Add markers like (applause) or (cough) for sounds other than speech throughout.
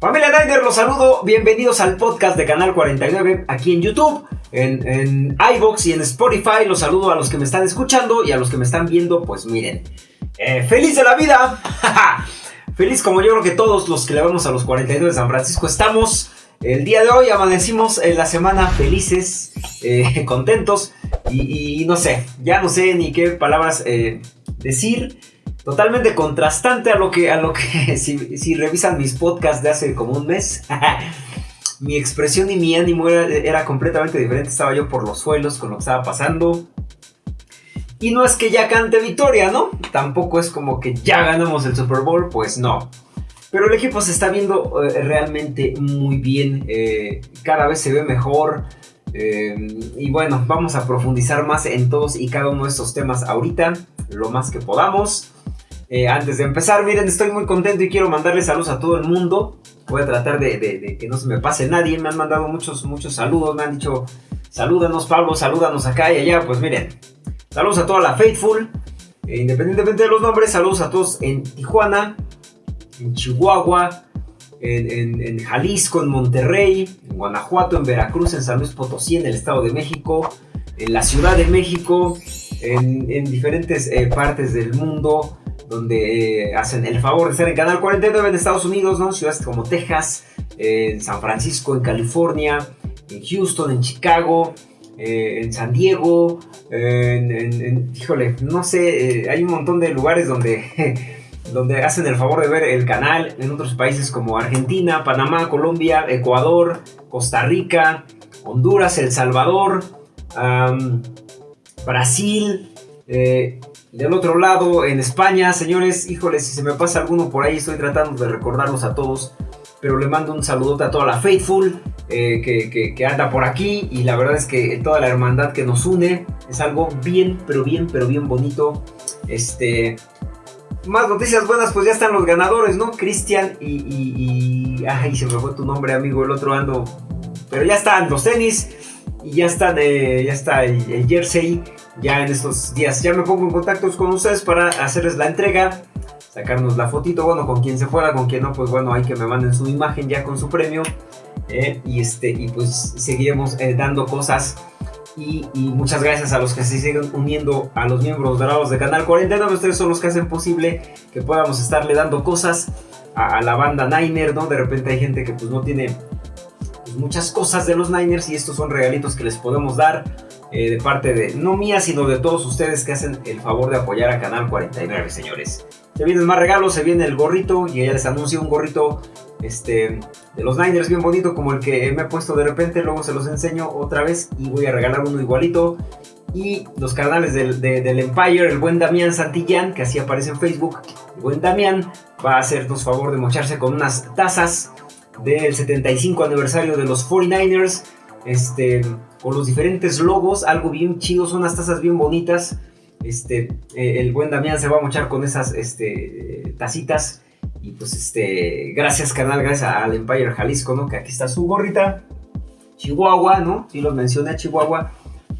Familia Niner, los saludo. Bienvenidos al podcast de Canal 49 aquí en YouTube, en, en iBox y en Spotify. Los saludo a los que me están escuchando y a los que me están viendo. Pues miren, eh, feliz de la vida. (laughs) feliz como yo creo que todos los que le vamos a los 49 de San Francisco estamos. El día de hoy amanecimos en la semana felices, eh, (laughs) contentos y, no sé, ya no sé ni qué palabras eh, decir. Totalmente contrastante a lo que, a lo que (laughs) si, revisan mis podcasts de hace como un mes, (laughs) mi expresión y mi ánimo era, completamente diferente. Estaba yo por los suelos con lo que estaba pasando. Y no es que ya cante victoria, ¿no? Tampoco es como que ya ganamos el Super Bowl, pues no. Pero el equipo se está viendo eh, realmente muy bien. Eh, cada vez se ve mejor. Eh, y bueno, vamos a profundizar más en todos y cada uno de estos temas ahorita, lo más que podamos. Antes de empezar, miren, estoy muy contento y quiero mandarle saludos a todo el mundo. Voy a tratar de, que no se me pase nadie. Me han mandado muchos, muchos saludos. Me han dicho, salúdanos Pablo, salúdanos acá y allá. Pues miren, saludos a toda la Faithful. independientemente de los nombres, saludos a todos en Tijuana, en Chihuahua, en, Jalisco, en Monterrey, en Guanajuato, en Veracruz, en San Luis Potosí, en el Estado de México, en la Ciudad de México, en, diferentes eh, partes del mundo donde eh, hacen el favor de estar en Canal 49 en Estados Unidos, ¿no? ciudades como Texas, en San Francisco, en California, en Houston, en Chicago, eh, en San Diego, en, híjole, no sé, hay un montón de lugares donde (laughs) donde hacen el favor de ver el canal en otros países como Argentina, Panamá, Colombia, Ecuador, Costa Rica, Honduras, El Salvador, Brasil, eh, del otro lado en España, señores, híjoles, si se me pasa alguno por ahí, estoy tratando de recordarlos a todos, pero le mando un saludote a toda la Faithful eh, que, que, anda por aquí y la verdad es que toda la hermandad que nos une es algo bien, pero bien, pero bien bonito. Este, más noticias buenas, pues ya están los ganadores, ¿no? Cristian y, Ay, se me fue tu nombre, amigo, el otro ando... Pero ya están los tenis y ya, están, eh, ya está el, jersey ya en estos días. Ya me pongo en contacto con ustedes para hacerles la entrega, sacarnos la fotito, bueno, con quien se fuera, con quien no, pues bueno, hay que me manden su imagen ya con su premio. Eh, y, este, y pues seguiremos eh, dando cosas y, muchas gracias a los que se siguen uniendo a los miembros dorados de Canal 49. Ustedes son los que hacen posible que podamos estarle dando cosas a, la banda Niner, ¿no? De repente hay gente que pues no tiene pues, muchas cosas de los Niners y estos son regalitos que les podemos dar eh, de parte de, no mía, sino de todos ustedes que hacen el favor de apoyar a Canal 49, señores. Se vienen más regalos, se viene el gorrito y ya les anuncio un gorrito este, de los Niners bien bonito como el que me he puesto de repente, luego se los enseño otra vez y voy a regalar uno igualito. Y los canales del, Empire, el buen Damián Santillán, que así aparece en Facebook, el buen Damián va a hacernos favor de mocharse con unas tazas del 75 aniversario de los 49ers, este, con los diferentes logos, algo bien chido, son unas tazas bien bonitas. Este, eh, el buen Damián se va a mochar con esas este, tacitas y pues este, gracias canal, gracias al Empire Jalisco, ¿no? Que aquí está su gorrita. Chihuahua, ¿no? Sí los mencioné, Chihuahua.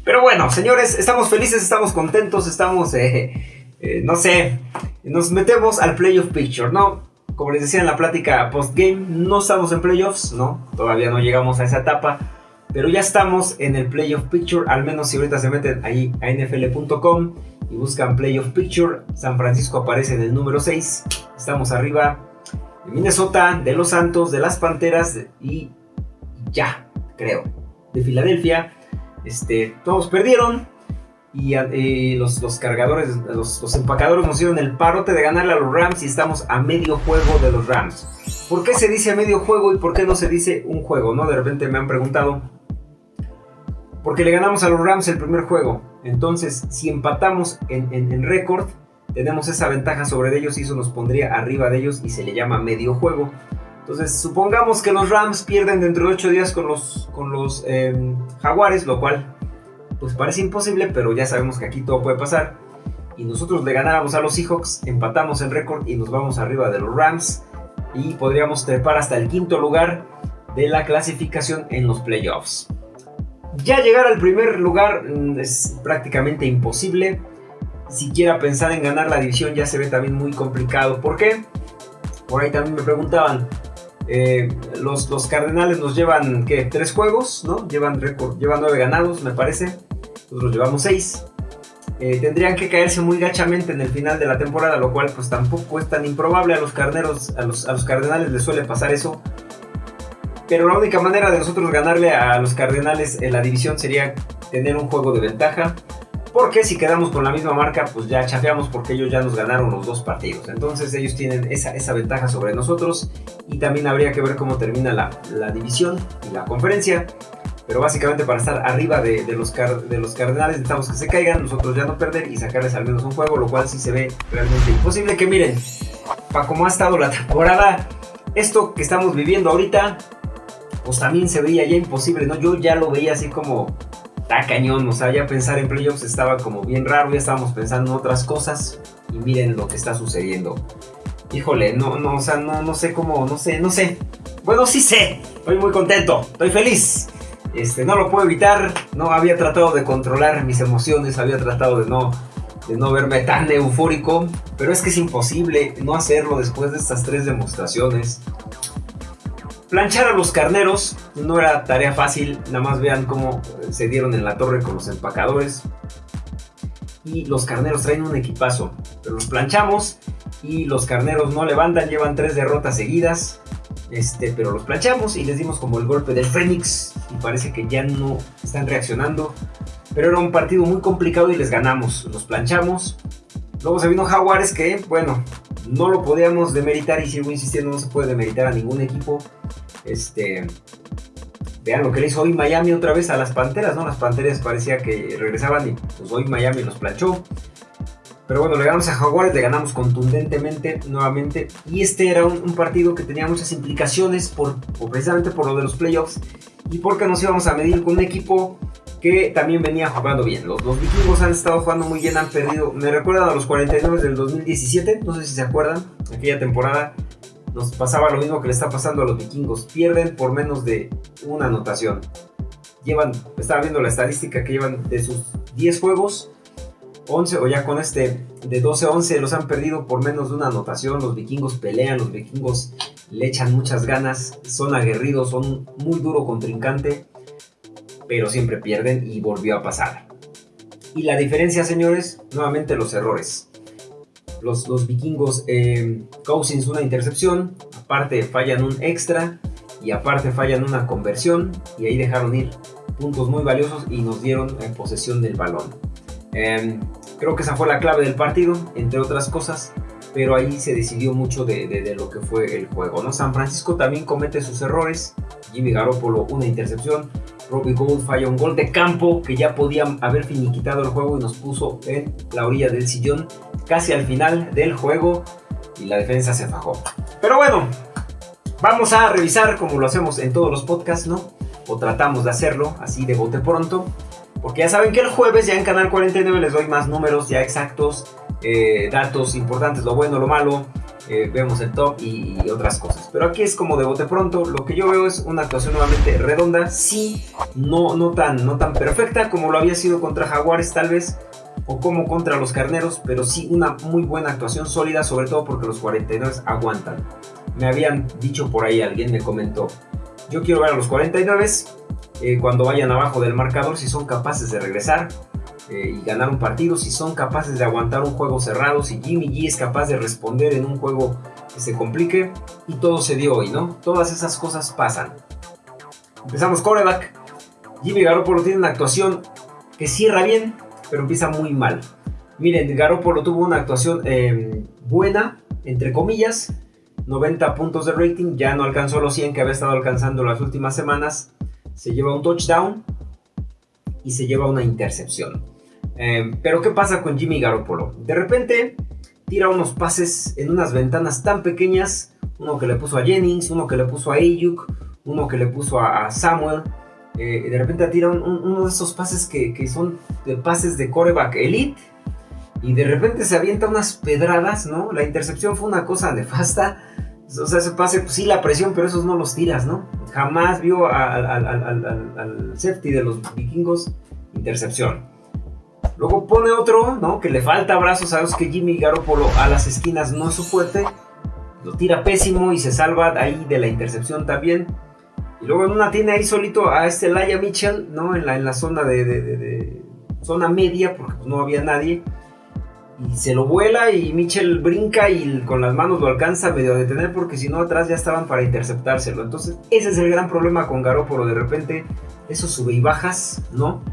Pero bueno, señores, estamos felices, estamos contentos, estamos, eh, eh, no sé, nos metemos al Playoff Picture, ¿no? Como les decía en la plática post-game, no estamos en playoffs, ¿no? Todavía no llegamos a esa etapa, pero ya estamos en el Playoff Picture, al menos si ahorita se meten ahí a nfl.com y buscan Playoff Picture, San Francisco aparece en el número 6. Estamos arriba de Minnesota, de los Santos, de las Panteras y ya, creo, de Filadelfia. Este, todos perdieron y eh, los, cargadores, los, empacadores nos dieron el parote de ganarle a los Rams y estamos a medio juego de los Rams. ¿Por qué se dice a medio juego y por qué no se dice un juego? ¿no? De repente me han preguntado. Porque le ganamos a los Rams el primer juego. Entonces, si empatamos en, récord, tenemos esa ventaja sobre ellos y eso nos pondría arriba de ellos y se le llama medio juego. Entonces, supongamos que los Rams pierden dentro de 8 días con los, con los em, Jaguares, lo cual pues parece imposible, pero ya sabemos que aquí todo puede pasar. Y nosotros le ganáramos a los Seahawks, empatamos en récord y nos vamos arriba de los Rams y podríamos trepar hasta el quinto lugar de la clasificación en los playoffs. Ya llegar al primer lugar mm, es prácticamente imposible. Siquiera pensar en ganar la división ya se ve también muy complicado. ¿Por qué? Por ahí también me preguntaban, Eh, los, los, Cardenales nos llevan, ¿qué? Tres juegos, ¿no? Llevan récord, llevan nueve ganados, me parece. Nosotros llevamos seis. Eh, tendrían que caerse muy gachamente en el final de la temporada, lo cual pues tampoco es tan improbable. A los carneros, a los, a los Cardenales les suele pasar eso. Pero la única manera de nosotros ganarle a los Cardenales en la división sería tener un juego de ventaja. Porque si quedamos con la misma marca, pues ya chafeamos porque ellos ya nos ganaron los dos partidos. Entonces ellos tienen esa, esa ventaja sobre nosotros. Y también habría que ver cómo termina la, la división y la conferencia. Pero básicamente para estar arriba de, los, de los Cardenales necesitamos que se caigan, nosotros ya no perder y sacarles al menos un juego, lo cual sí se ve realmente imposible. Que miren, para cómo ha estado la temporada, esto que estamos viviendo ahorita, pues también se veía ya imposible, ¿no? Yo ya lo veía así como está cañón, o sea, ya pensar en playoffs estaba como bien raro, ya estábamos pensando en otras cosas y miren lo que está sucediendo. Híjole, no, no, o sea, no, no sé cómo, no sé, no sé. Bueno, sí sé, estoy muy contento, estoy feliz. Este, no lo puedo evitar, no había tratado de controlar mis emociones, había tratado de no, de no verme tan eufórico, pero es que es imposible no hacerlo después de estas tres demostraciones. Planchar a los carneros no era tarea fácil, nada más vean cómo se dieron en la torre con los empacadores. Y los carneros traen un equipazo, pero los planchamos y los carneros no levantan, llevan tres derrotas seguidas. Este, pero los planchamos y les dimos como el golpe del Fénix y parece que ya no están reaccionando. Pero era un partido muy complicado y les ganamos, los planchamos. Luego se vino Jaguares que, bueno, no lo podíamos demeritar y sigo insistiendo, no se puede demeritar a ningún equipo. Este, vean lo que le hizo hoy Miami otra vez a las Panteras, ¿no? Las Panteras parecía que regresaban y pues hoy Miami los planchó. Pero bueno, le ganamos a Jaguares, le ganamos contundentemente nuevamente. Y este era un, partido que tenía muchas implicaciones por, precisamente por lo de los playoffs y porque nos íbamos a medir con un equipo que también venía jugando bien. Los, los vikingos han estado jugando muy bien, han perdido. Me recuerdan a los 49 del 2017, no sé si se acuerdan, aquella temporada nos pasaba lo mismo que le está pasando a los vikingos. Pierden por menos de una anotación. Llevan, estaba viendo la estadística que llevan de sus 10 juegos, 11 o ya con este de 12-11 los han perdido por menos de una anotación. Los vikingos pelean, los vikingos le echan muchas ganas, son aguerridos, son muy duro contrincante, pero siempre pierden y volvió a pasar. Y la diferencia, señores, nuevamente los errores los, vikingos, eh, Cousins una intercepción, aparte fallan un extra y aparte fallan una conversión y ahí dejaron ir puntos muy valiosos y nos dieron en posesión del balón. Em, creo que esa fue la clave del partido, entre otras cosas, pero ahí se decidió mucho de, lo que fue el juego. ¿no? San Francisco también comete sus errores, Jimmy Garoppolo una intercepción, Robbie Gould falla un gol de campo que ya podía haber finiquitado el juego y nos puso en la orilla del sillón casi al final del juego y la defensa se fajó. Pero bueno, vamos a revisar como lo hacemos en todos los podcasts, ¿no? O tratamos de hacerlo así de bote pronto. Porque ya saben que el jueves ya en Canal 49 les doy más números ya exactos, eh, datos importantes, lo bueno, lo malo, eh, vemos el top y, otras cosas. Pero aquí es como de bote pronto, lo que yo veo es una actuación nuevamente redonda, sí, no, no, tan, no tan perfecta como lo había sido contra Jaguares tal vez, o como contra los Carneros, pero sí una muy buena actuación sólida, sobre todo porque los 49 aguantan. Me habían dicho por ahí, alguien me comentó, yo quiero ver a los 49 eh, cuando vayan abajo del marcador si son capaces de regresar eh, y ganar un partido, si son capaces de aguantar un juego cerrado, si Jimmy G es capaz de responder en un juego que se complique, y todo se dio hoy, ¿no? Todas esas cosas pasan. Empezamos coreback. Jimmy Garoppolo tiene una actuación que cierra bien, pero empieza muy mal. Miren, Garoppolo tuvo una actuación em, buena, entre comillas, 90 puntos de rating, ya no alcanzó los 100 que había estado alcanzando las últimas semanas. Se lleva un touchdown y se lleva una intercepción. Em, pero ¿qué pasa con Jimmy Garoppolo? De repente tira unos pases en unas ventanas tan pequeñas, uno que le puso a Jennings, uno que le puso a Ayuk, uno que le puso a, Samuel. Eh, de repente tira uno de esos pases que, son de pases de coreback elite. Y de repente se avienta unas pedradas, ¿no? La intercepción fue una cosa nefasta. O sea, ese pase, pues sí, la presión, pero esos no los tiras, ¿no? Jamás vio al, al safety de los vikingos intercepción. Luego pone otro, ¿no? Que le falta brazos. Sabes que Jimmy Garoppolo a las esquinas no es su fuerte. lo tira pésimo y se salva ahí de la intercepción también. Y luego en una tiene ahí solito a este Laia Mitchell, ¿no? En la, en la zona de, zona media, porque pues, no había nadie. Y se lo vuela y Mitchell brinca y con las manos lo alcanza medio a detener porque si no atrás ya estaban para interceptárselo. Entonces ese es el gran problema con Garópolo. De repente eso sube y bajas, ¿no?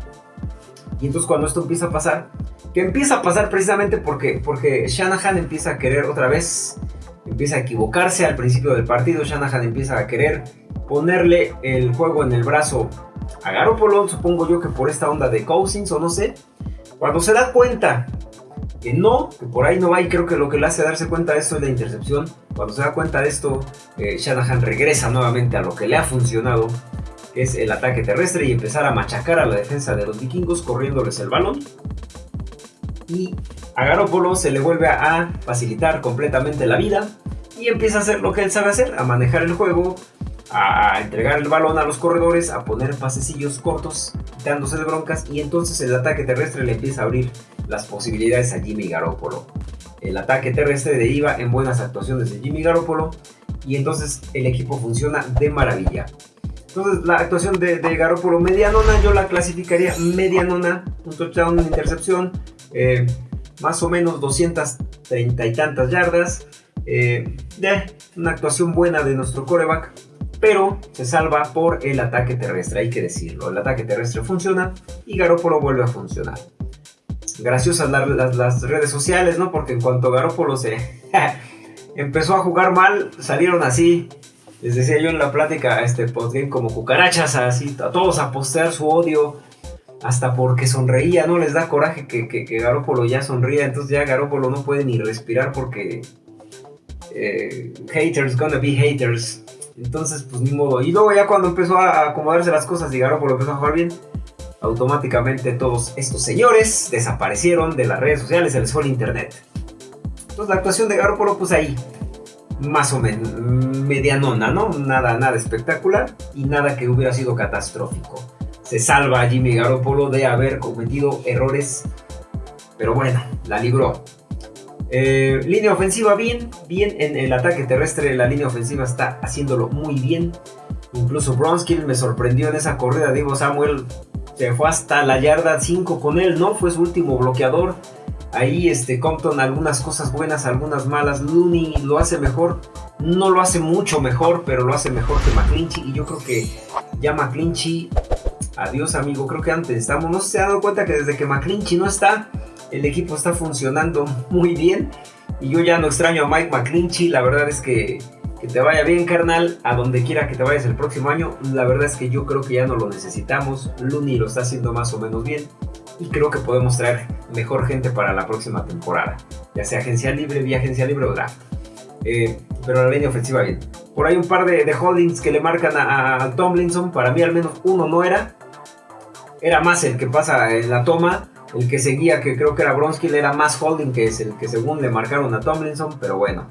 Y entonces cuando esto empieza a pasar, que empieza a pasar precisamente porque, porque Shanahan empieza a querer otra vez, empieza a equivocarse al principio del partido, Shanahan empieza a querer ponerle el juego en el brazo a Garoppolo, supongo yo que por esta onda de Cousins o no sé. Cuando se da cuenta que no, que por ahí no va y creo que lo que le hace darse cuenta de esto es la intercepción. Cuando se da cuenta de esto, eh, Shanahan regresa nuevamente a lo que le ha funcionado, que es el ataque terrestre y empezar a machacar a la defensa de los vikingos corriéndoles el balón. Y a Garoppolo se le vuelve a facilitar completamente la vida y empieza a hacer lo que él sabe hacer, a manejar el juego, a entregar el balón a los corredores, a poner pasecillos cortos, dándose de broncas y entonces el ataque terrestre le empieza a abrir las posibilidades a Jimmy Garoppolo. El ataque terrestre deriva en buenas actuaciones de Jimmy Garoppolo y entonces el equipo funciona de maravilla. Entonces la actuación de, de Garoppolo medianona yo la clasificaría medianona, un touchdown, una intercepción, eh, más o menos 230 y tantas yardas. Eh, una actuación buena de nuestro coreback pero se salva por el ataque terrestre, hay que decirlo. El ataque terrestre funciona y Garópolo vuelve a funcionar. Graciosas las, las, redes sociales, ¿no? Porque en cuanto Garópolo se (laughs) empezó a jugar mal, salieron así. Les decía yo en la plática, este postgame, como cucarachas, así, a todos a postear su odio, hasta porque sonreía, ¿no? Les da coraje que, que, Garópolo ya sonría, entonces ya Garópolo no puede ni respirar porque eh, haters gonna be haters. Entonces, pues ni modo. Y luego ya cuando empezó a acomodarse las cosas y Garoppolo empezó a jugar bien, automáticamente todos estos señores desaparecieron de las redes sociales, se les fue el internet. Entonces la actuación de Garoppolo, pues ahí, más o menos, medianona, ¿no? Nada, nada espectacular y nada que hubiera sido catastrófico. Se salva Jimmy Garoppolo de haber cometido errores, pero bueno, la libró. Eh, línea ofensiva bien, bien en el ataque terrestre, la línea ofensiva está haciéndolo muy bien. Incluso Bronskill me sorprendió en esa corrida, digo Samuel se fue hasta la yarda 5 con él, ¿no? Fue su último bloqueador. Ahí este Compton algunas cosas buenas, algunas malas. Looney lo hace mejor, no lo hace mucho mejor, pero lo hace mejor que McClinchy y yo creo que ya McClinchy adiós amigo, creo que antes estamos, no se ha dado cuenta que desde que McClinchy no está, el equipo está funcionando muy bien. Y yo ya no extraño a Mike McClinchy. La verdad es que que te vaya bien, carnal. A donde quiera que te vayas el próximo año. La verdad es que yo creo que ya no lo necesitamos. Looney lo está haciendo más o menos bien. Y creo que podemos traer mejor gente para la próxima temporada. Ya sea agencia libre, vía agencia libre o draft. Eh, pero la línea ofensiva bien. Por ahí un par de, holdings que le marcan a, a, Tomlinson. Para mí al menos uno no era. Era más el que pasa en la toma. El que seguía, que creo que era Bronskill, era más holding que es el que según le marcaron a Tomlinson, pero bueno.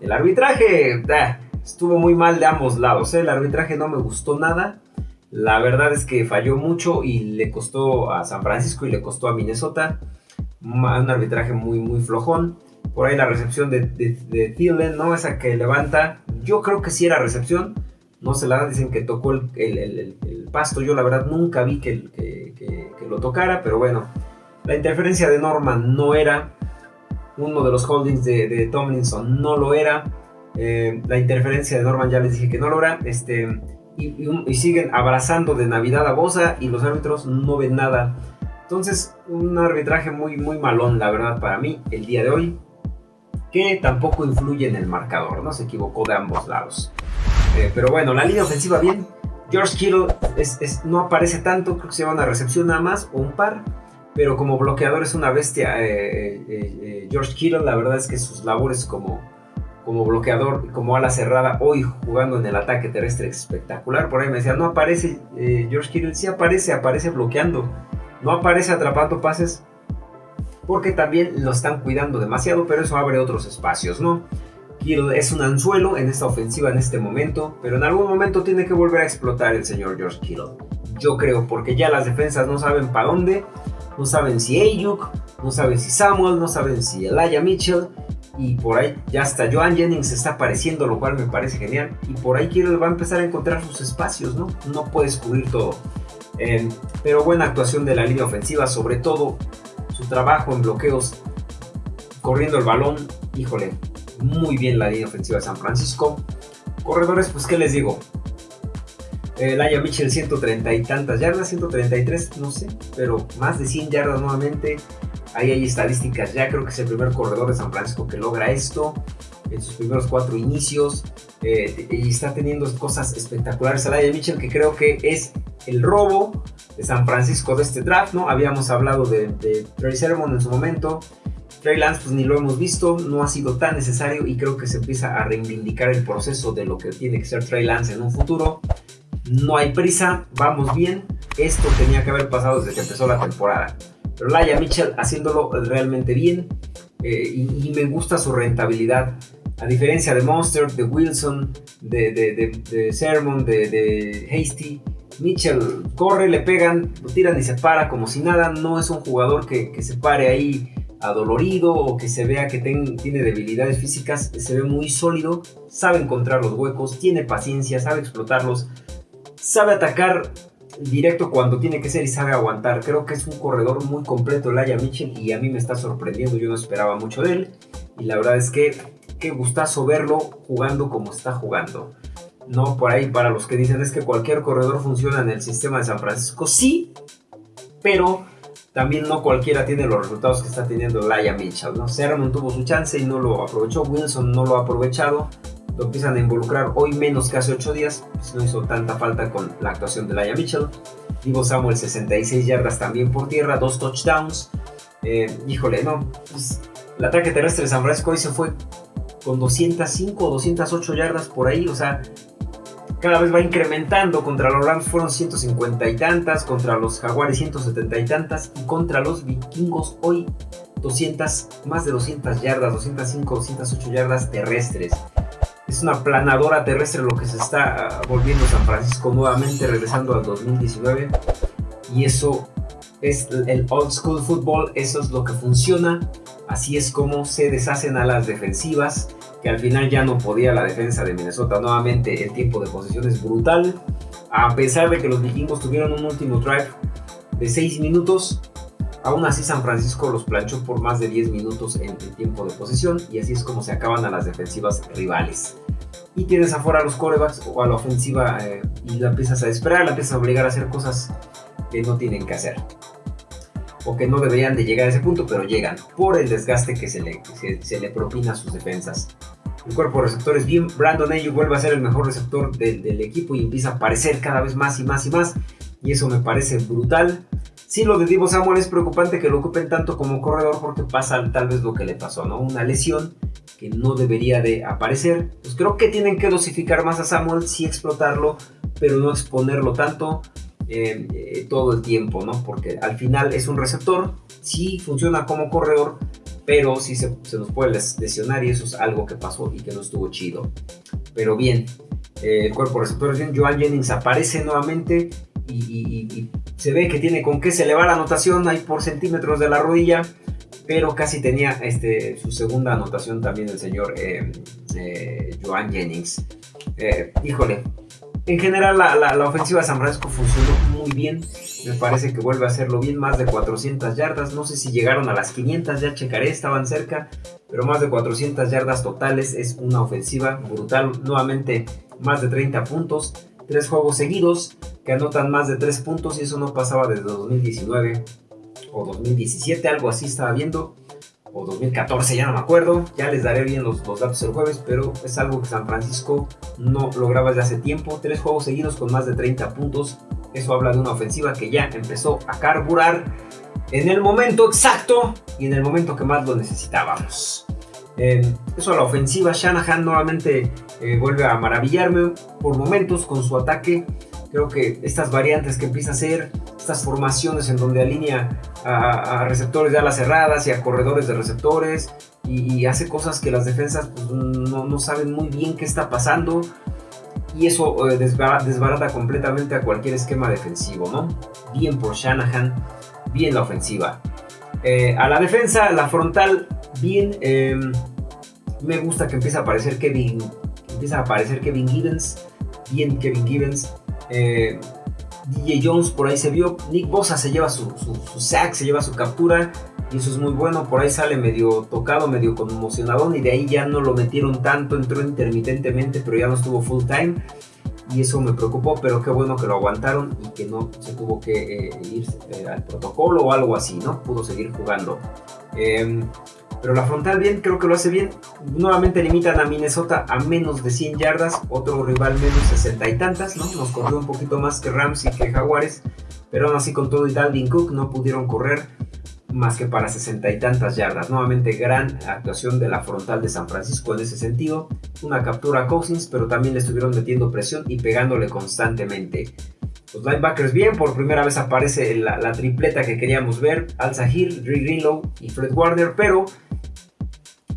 El arbitraje estuvo muy mal de ambos lados. ¿eh? El arbitraje no me gustó nada. La verdad es que falló mucho y le costó a San Francisco y le costó a Minnesota. Un arbitraje muy, muy flojón. Por ahí la recepción de, de, Thielen, ¿no? Esa que levanta. Yo creo que sí era recepción. No se la dicen que tocó el, pasto. Yo la verdad nunca vi que, lo tocara, pero bueno. La interferencia de Norman no era. Uno de los holdings de, Tomlinson no lo era. Eh, la interferencia de Norman ya les dije que no lo era. Este, y, siguen abrazando de Navidad a Bosa y los árbitros no ven nada. Entonces, un arbitraje muy, muy malón, la verdad, para mí, el día de hoy. Que tampoco influye en el marcador, ¿no? Se equivocó de ambos lados. Eh, pero bueno, la línea ofensiva bien. George Kittle no aparece tanto, creo que se lleva una recepción nada más o un par. Pero como bloqueador es una bestia. Eh, George Kittle, la verdad es que sus labores como, como bloqueador, como ala cerrada, hoy jugando en el ataque terrestre espectacular. Por ahí me decía, no aparece George Kittle, sí aparece, aparece bloqueando. No aparece atrapando pases porque también lo están cuidando demasiado, pero eso abre otros espacios, ¿no? Kittle es un anzuelo en esta ofensiva en este momento, pero en algún momento tiene que volver a explotar el señor George Kittle. Yo creo, porque ya las defensas no saben para dónde, no saben si Ayuk, no saben si Samuel, no saben si Elijah Mitchell, y por ahí ya hasta Joan Jennings está apareciendo, lo cual me parece genial. Y por ahí quiero, va a empezar a encontrar sus espacios, ¿no? No puedes cubrir todo. Em, pero buena actuación de la línea ofensiva, sobre todo su trabajo en bloqueos, corriendo el balón. Híjole, muy bien la línea ofensiva de San Francisco. Corredores, pues, ¿qué les digo? Eh, Laia Mitchell 130 y tantas yardas, 133, no sé, pero más de 100 yardas nuevamente. Ahí hay estadísticas ya, creo que es el primer corredor de San Francisco que logra esto en sus primeros cuatro inicios eh, y está teniendo cosas espectaculares. Alaya Mitchell que creo que es el robo de San Francisco de este draft, ¿no? Habíamos hablado de, de Trey Sermon en su momento. Trey Lance pues ni lo hemos visto, no ha sido tan necesario y creo que se empieza a reivindicar el proceso de lo que tiene que ser Trey Lance en un futuro. No hay prisa, vamos bien. Esto tenía que haber pasado desde que empezó la temporada. Pero Laia Mitchell haciéndolo realmente bien eh, y, me gusta su rentabilidad. A diferencia de Monster, de Wilson, de, Sermon, de, Hasty, Mitchell corre, le pegan, lo tiran y se para como si nada. No es un jugador que, se pare ahí adolorido o que se vea que tiene debilidades físicas. Se ve muy sólido, sabe encontrar los huecos, tiene paciencia, sabe explotarlos, sabe atacar directo cuando tiene que ser y sabe aguantar. Creo que es un corredor muy completo, Laia Mitchell, y a mí me está sorprendiendo. Yo no esperaba mucho de él. Y la verdad es que qué gustazo verlo jugando como está jugando. No por ahí para los que dicen es que cualquier corredor funciona en el sistema de San Francisco. Sí, pero también no cualquiera tiene los resultados que está teniendo Laia Mitchell. ¿no? Sermon tuvo su chance y no lo aprovechó. Wilson no lo ha aprovechado lo empiezan a involucrar hoy menos que hace 8 días, pues no hizo tanta falta con la actuación de Laia Mitchell. Divo Samuel 66 yardas también por tierra, dos touchdowns. Eh, híjole, no, pues, el ataque terrestre de San Francisco hoy se fue con 205 o 208 yardas por ahí, o sea, cada vez va incrementando. Contra los Rams fueron 150 y tantas, contra los Jaguares 170 y tantas, y contra los Vikingos hoy 200, más de 200 yardas, 205, 208 yardas terrestres es una planadora terrestre lo que se está ah, volviendo San Francisco nuevamente, regresando al 2019. Y eso es el old school football, eso es lo que funciona. Así es como se deshacen a las defensivas, que al final ya no podía la defensa de Minnesota. Nuevamente el tiempo de posesión es brutal. A pesar de que los vikingos tuvieron un último drive de 6 minutos, aún así San Francisco los planchó por más de 10 minutos en el tiempo de posesión y así es como se acaban a las defensivas rivales y tienes afuera a los corebacks o a la ofensiva eh, y la empiezas a esperar, la empiezas a obligar a hacer cosas que no tienen que hacer o que no deberían de llegar a ese punto, pero llegan por el desgaste que se le, propina a sus defensas. El cuerpo de receptores bien, Brandon Ayuk vuelve a ser el mejor receptor del equipo y empieza a aparecer cada vez más y más y más y eso me parece brutal. Sí, lo de Divo Samuel es preocupante que lo ocupen tanto como corredor porque pasa tal vez lo que le pasó, ¿no? Una lesión que no debería de aparecer. Pues creo que tienen que dosificar más a Samuel, sí explotarlo, pero no exponerlo tanto eh, eh, todo el tiempo, ¿no? Porque al final es un receptor, sí funciona como corredor, pero sí se, nos puede lesionar y eso es algo que pasó y que no estuvo chido. Pero bien, eh, el cuerpo receptor Joan Jennings aparece nuevamente y, se ve que tiene con qué se eleva la anotación, hay por centímetros de la rodilla pero casi tenía este, su segunda anotación también el señor eh, eh, Joan Jennings. Eh, híjole, en general la, ofensiva de San Francisco funcionó muy bien, me parece que vuelve a hacerlo bien, más de 400 yardas, no sé si llegaron a las 500, ya checaré, estaban cerca, pero más de 400 yardas totales, es una ofensiva brutal, nuevamente más de 30 puntos, tres juegos seguidos que anotan más de 3 puntos y eso no pasaba desde 2019 o 2017, algo así estaba viendo, o 2014, ya no me acuerdo, ya les daré bien los, datos el jueves, pero es algo que San Francisco no lograba desde hace tiempo, tres juegos seguidos con más de 30 puntos, eso habla de una ofensiva que ya empezó a carburar en el momento exacto y en el momento que más lo necesitábamos. Eso a la ofensiva, Shanahan nuevamente eh, vuelve a maravillarme por momentos con su ataque Creo que estas variantes que empieza a hacer, estas formaciones en donde alinea a, receptores de alas cerradas y a corredores de receptores y, hace cosas que las defensas pues, no, saben muy bien qué está pasando y eso eh, desbarata, completamente a cualquier esquema defensivo, ¿no? Bien por Shanahan, bien la ofensiva. Eh, a la defensa, la frontal, bien. Em, Me gusta que empieza a aparecer Kevin, empieza a aparecer Kevin Gibbons, bien Kevin Gibbons. Eh, DJ Jones por ahí se vio, Nick Bosa se lleva su, su, sack, se lleva su captura y eso es muy bueno, por ahí sale medio tocado, medio conmocionado y de ahí ya no lo metieron tanto, entró intermitentemente pero ya no estuvo full time y eso me preocupó, pero qué bueno que lo aguantaron y que no se tuvo que eh, ir eh, al protocolo o algo así, ¿no? Pudo seguir jugando. Em, pero la frontal bien, creo que lo hace bien. Nuevamente limitan a Minnesota a menos de 100 yardas, otro rival menos 60 y tantas, ¿no? Nos corrió un poquito más que Rams y que Jaguares, pero aún así con todo y Dalvin Cook no pudieron correr más que para 60 y tantas yardas. Nuevamente gran actuación de la frontal de San Francisco en ese sentido. Una captura a Cousins, pero también le estuvieron metiendo presión y pegándole constantemente. Los linebackers bien, por primera vez aparece la, tripleta que queríamos ver, Al Sahir, Dre Greenlow y Fred Warner, pero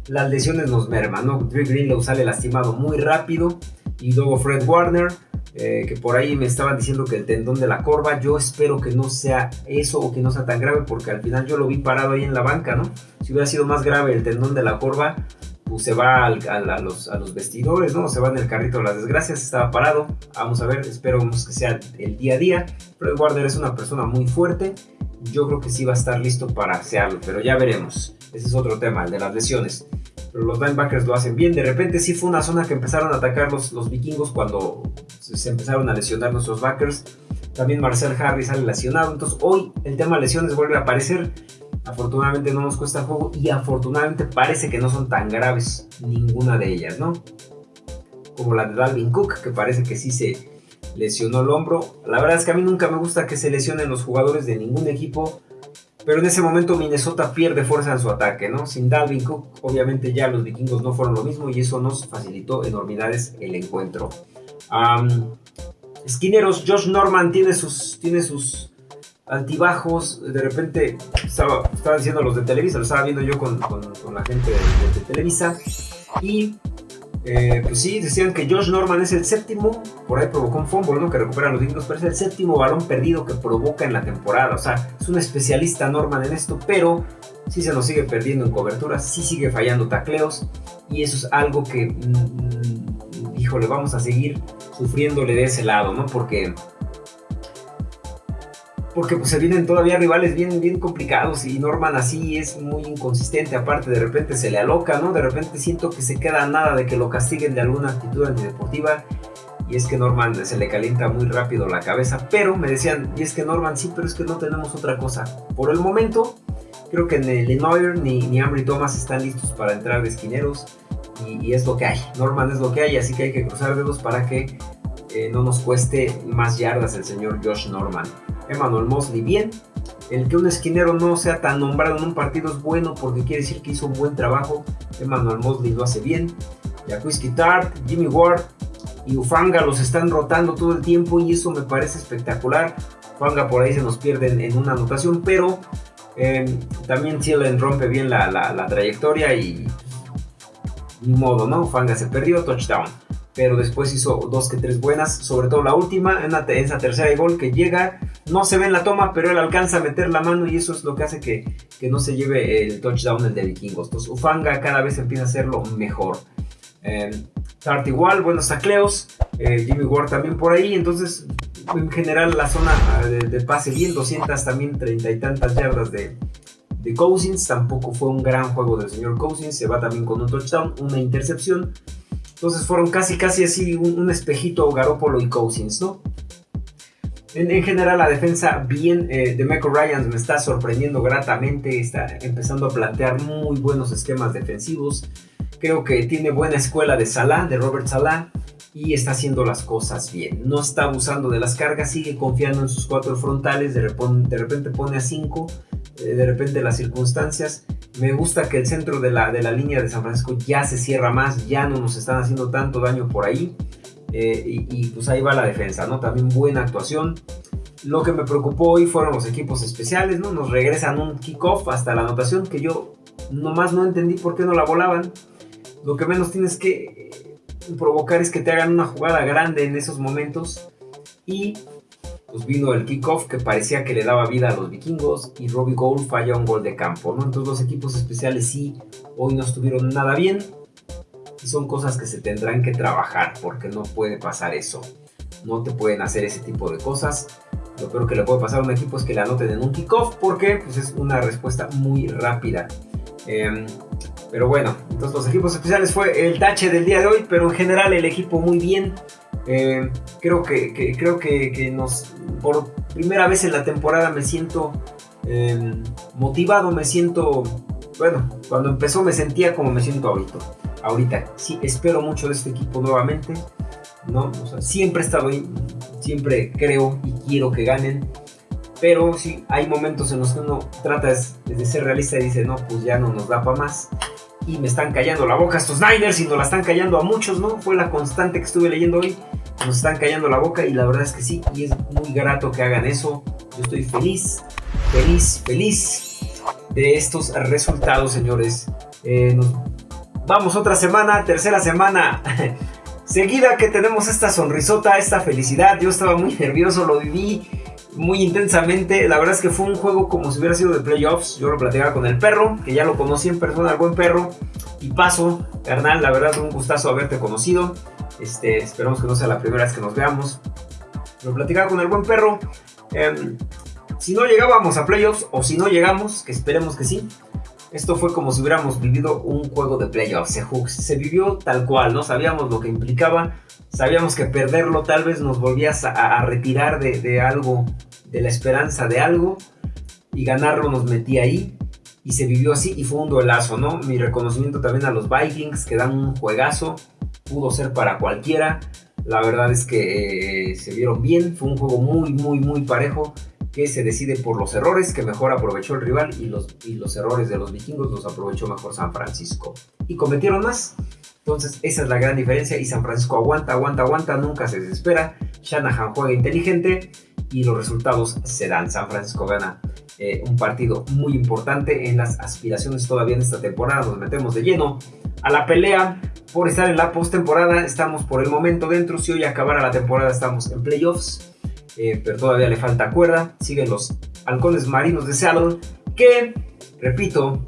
las lesiones nos merman, ¿no? Greenlow sale lastimado muy rápido y luego Fred Warner eh, que por ahí me estaban diciendo que el tendón de la corva, yo espero que no sea eso o que no sea tan grave porque al final yo lo vi parado ahí en la banca, ¿no? Si hubiera sido más grave el tendón de la corva, pues se va a, los, a, los, vestidores, ¿no? Se va en el carrito de las desgracias, estaba parado, vamos a ver, espero que sea el día a día, pero Warner es una persona muy fuerte, yo creo que sí va a estar listo para hacerlo, pero ya veremos, ese es otro tema, el de las lesiones pero los linebackers lo hacen bien. De repente sí fue una zona que empezaron a atacar los, los vikingos cuando se empezaron a lesionar nuestros backers. También Marcel Harris sale lesionado. Entonces hoy el tema lesiones vuelve a aparecer. Afortunadamente no nos cuesta juego y afortunadamente parece que no son tan graves ninguna de ellas, ¿no? Como la de Dalvin Cook, que parece que sí se lesionó el hombro. La verdad es que a mí nunca me gusta que se lesionen los jugadores de ningún equipo pero en ese momento Minnesota pierde fuerza en su ataque, ¿no? Sin Dalvin Cook, obviamente ya los vikingos no fueron lo mismo y eso nos facilitó enormidades el encuentro. esquineros, Josh Norman tiene sus, tiene sus altibajos. De repente estaba, estaba diciendo los de Televisa, lo estaba viendo yo con, la gente de Televisa. Y eh, pues sí, decían que Josh Norman es el séptimo, por ahí provocó un fumble, ¿no? Que recuperan los Vikings, pero es el séptimo balón perdido que provoca en la temporada. O sea, es un especialista Norman en esto, pero sí se nos sigue perdiendo en cobertura, sí sigue fallando tacleos, y eso es algo que, mm, mm, híjole, vamos a seguir sufriéndole de ese lado, ¿no? Porque porque pues se vienen todavía rivales bien, bien complicados y Norman así es muy inconsistente, aparte de repente se le aloca, ¿no? De repente siento que se queda nada de que lo castiguen de alguna actitud antideportiva y es que Norman se le calienta muy rápido la cabeza, pero me decían, y es que Norman sí, pero es que no tenemos otra cosa. Por el momento, creo que ni Neuer ni, ni Ambry Thomas están listos para entrar de esquineros y, es lo que hay. Norman es lo que hay, así que hay que cruzar dedos para que eh, no nos cueste más yardas el señor Josh Norman. Emmanuel Mosley bien. El que un esquinero no sea tan nombrado en un partido es bueno porque quiere decir que hizo un buen trabajo. Emmanuel Mosley lo hace bien. Jacuzzi Tart, Jimmy Ward y Ufanga los están rotando todo el tiempo y eso me parece espectacular. Ufanga por ahí se nos pierde en, una anotación, pero eh, también Thielen rompe bien la, trayectoria y ni modo, ¿no? Ufanga se perdió, touchdown pero después hizo dos que tres buenas, sobre todo la última, en, esa tercera gol que llega, no se ve en la toma, pero él alcanza a meter la mano y eso es lo que hace que, no se lleve el touchdown el de Vikingos. Entonces Ufanga cada vez empieza a hacerlo mejor. Eh, Tart igual, buenos tacleos, eh, Jimmy Ward también por ahí, entonces en general la zona ah, de, pase bien, 200 también, 30 y tantas yardas de, de Cousins, tampoco fue un gran juego del señor Cousins, se va también con un touchdown, una intercepción, entonces fueron casi, casi así un, espejito Garópolo y Cousins, ¿no? En, general la defensa bien eh, de Michael Ryan me está sorprendiendo gratamente, está empezando a plantear muy buenos esquemas defensivos. Creo que tiene buena escuela de Salah, de Robert Salah, y está haciendo las cosas bien. No está abusando de las cargas, sigue confiando en sus cuatro frontales, de, repente pone a cinco, de repente las circunstancias me gusta que el centro de la, de la línea de San Francisco ya se cierra más, ya no nos están haciendo tanto daño por ahí. Eh, y, pues ahí va la defensa, ¿no? También buena actuación. Lo que me preocupó hoy fueron los equipos especiales, ¿no? Nos regresan un kickoff hasta la anotación que yo nomás no entendí por qué no la volaban. Lo que menos tienes que eh, provocar es que te hagan una jugada grande en esos momentos. Y pues vino el kickoff que parecía que le daba vida a los vikingos y Robbie Gould falla un gol de campo, ¿no? Entonces los equipos especiales sí, hoy no estuvieron nada bien. Son cosas que se tendrán que trabajar porque no puede pasar eso. No te pueden hacer ese tipo de cosas. Lo peor que le puede pasar a un equipo es que le anoten en un kickoff porque pues, es una respuesta muy rápida. Em, pero bueno, entonces los equipos especiales fue el tache del día de hoy, pero en general el equipo muy bien. Em, creo que, creo que, nos por primera vez en la temporada me siento em, motivado, me siento bueno, cuando empezó me sentía como me siento ahorita. Ahorita, sí, espero mucho de este equipo nuevamente. ¿no? siempre he estado ahí, siempre creo y quiero que ganen. Pero sí, hay momentos en los que uno trata de ser realista y dice, no, pues ya no nos da para más. Y me están callando la boca estos Niners y nos la están callando a muchos, ¿no? Fue la constante que estuve leyendo hoy. Nos están callando la boca y la verdad es que sí, y es muy grato que hagan eso. Yo estoy feliz, feliz, feliz de estos resultados, señores. Eh, vamos otra semana, tercera semana (laughs) seguida que tenemos esta sonrisota, esta felicidad. Yo estaba muy nervioso, lo viví muy intensamente. La verdad es que fue un juego como si hubiera sido de playoffs. Yo lo platicaba con el perro, que ya lo conocí en persona, el buen perro. Y paso, carnal, la verdad, un gustazo haberte conocido. Este, esperamos que no sea la primera vez que nos veamos. Lo platicaba con el buen perro. Em, si no llegábamos a playoffs o si no llegamos, que esperemos que sí, esto fue como si hubiéramos vivido un juego de playoffs. Se, vivió tal cual, ¿no? Sabíamos lo que implicaba, sabíamos que perderlo tal vez nos volvías a, retirar de, algo, de la esperanza de algo, y ganarlo nos metía ahí. Y se vivió así y fue un duelazo, ¿no? Mi reconocimiento también a los Vikings, que dan un juegazo, pudo ser para cualquiera. La verdad es que eh, se vieron bien, fue un juego muy, muy, muy parejo que se decide por los errores que mejor aprovechó el rival y los, y los errores de los vikingos los aprovechó mejor San Francisco. Y cometieron más. Entonces esa es la gran diferencia y San Francisco aguanta, aguanta, aguanta, nunca se desespera. Shanahan juega inteligente y los resultados se dan. San Francisco gana eh, un partido muy importante en las aspiraciones todavía en esta temporada. Nos metemos de lleno a la pelea por estar en la postemporada. Estamos por el momento dentro. Si hoy acabara la temporada estamos en playoffs. Eh, pero todavía le falta cuerda. Siguen los halcones marinos de Seattle, que, repito,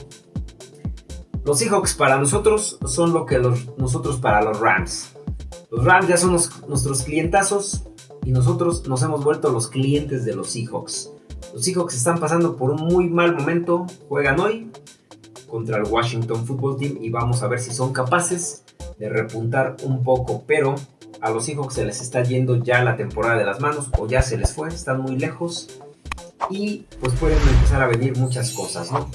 los Seahawks para nosotros son lo que nosotros para los Rams. Los Rams ya son nuestros clientazos y nosotros nos hemos vuelto los clientes de los Seahawks. Los Seahawks están pasando por un muy mal momento, juegan hoy contra el Washington Football Team y vamos a ver si son capaces de repuntar un poco, pero a los Seahawks se les está yendo ya la temporada de las manos o ya se les fue, están muy lejos y pues pueden empezar a venir muchas cosas, ¿no?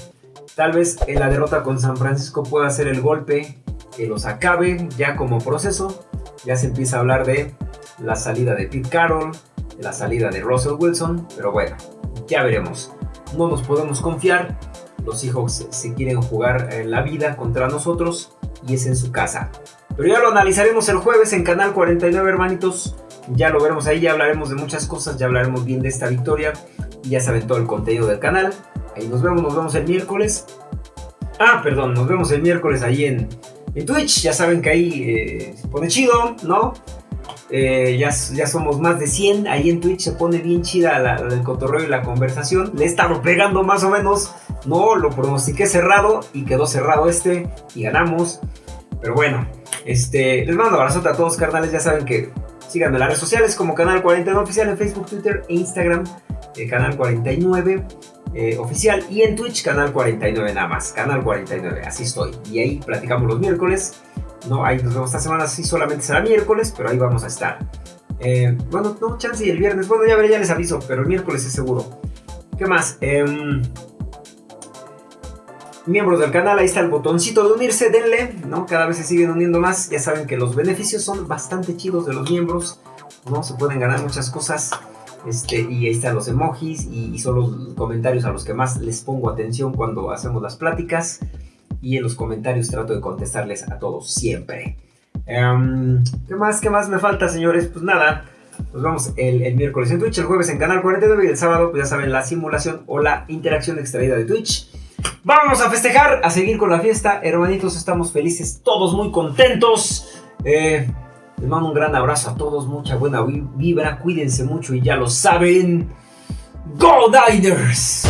Tal vez en la derrota con San Francisco pueda ser el golpe que los acabe ya como proceso. Ya se empieza a hablar de la salida de Pete Carroll, de la salida de Russell Wilson, pero bueno, ya veremos. No nos podemos confiar. Los Seahawks se quieren jugar en la vida contra nosotros y es en su casa. Pero ya lo analizaremos el jueves en Canal 49, hermanitos. Ya lo veremos ahí, ya hablaremos de muchas cosas, ya hablaremos bien de esta victoria. Y ya saben todo el contenido del canal. Ahí nos vemos, nos vemos el miércoles. Ah, perdón, nos vemos el miércoles ahí en, Twitch. Ya saben que ahí eh, se pone chido, ¿no? Eh, ya, ya somos más de 100. Ahí en Twitch se pone bien chida el cotorreo y la conversación. Le he estado pegando más o menos. No, lo pronostiqué cerrado y quedó cerrado este y ganamos. Pero bueno, este, les mando un abrazo a todos, carnales. Ya saben que síganme en las redes sociales como Canal 49 Oficial en Facebook, Twitter e Instagram. Eh, Canal 49 eh, Oficial y en Twitch Canal 49 nada más. Canal 49, así estoy. Y ahí platicamos los miércoles. No, ahí nos vemos esta semana, sí solamente será miércoles, pero ahí vamos a estar. Eh, bueno, no, chance y el viernes. Bueno, ya veré, ya les aviso, pero el miércoles es seguro. ¿Qué más? Eh, miembros del canal, ahí está el botoncito de unirse, denle, ¿no? Cada vez se siguen uniendo más, ya saben que los beneficios son bastante chidos de los miembros, ¿no? Se pueden ganar muchas cosas, este, y ahí están los emojis y, son los comentarios a los que más les pongo atención cuando hacemos las pláticas, y en los comentarios trato de contestarles a todos siempre. Em, ¿Qué más? ¿Qué más me falta, señores? Pues nada, nos vemos el, el, miércoles en Twitch, el jueves en Canal 49 y el sábado, pues ya saben, la simulación o la interacción extraída de Twitch. Vamos a festejar, a seguir con la fiesta. Hermanitos, estamos felices, todos muy contentos. Eh, les mando un gran abrazo a todos, mucha buena vibra, cuídense mucho y ya lo saben. ¡Go Diners!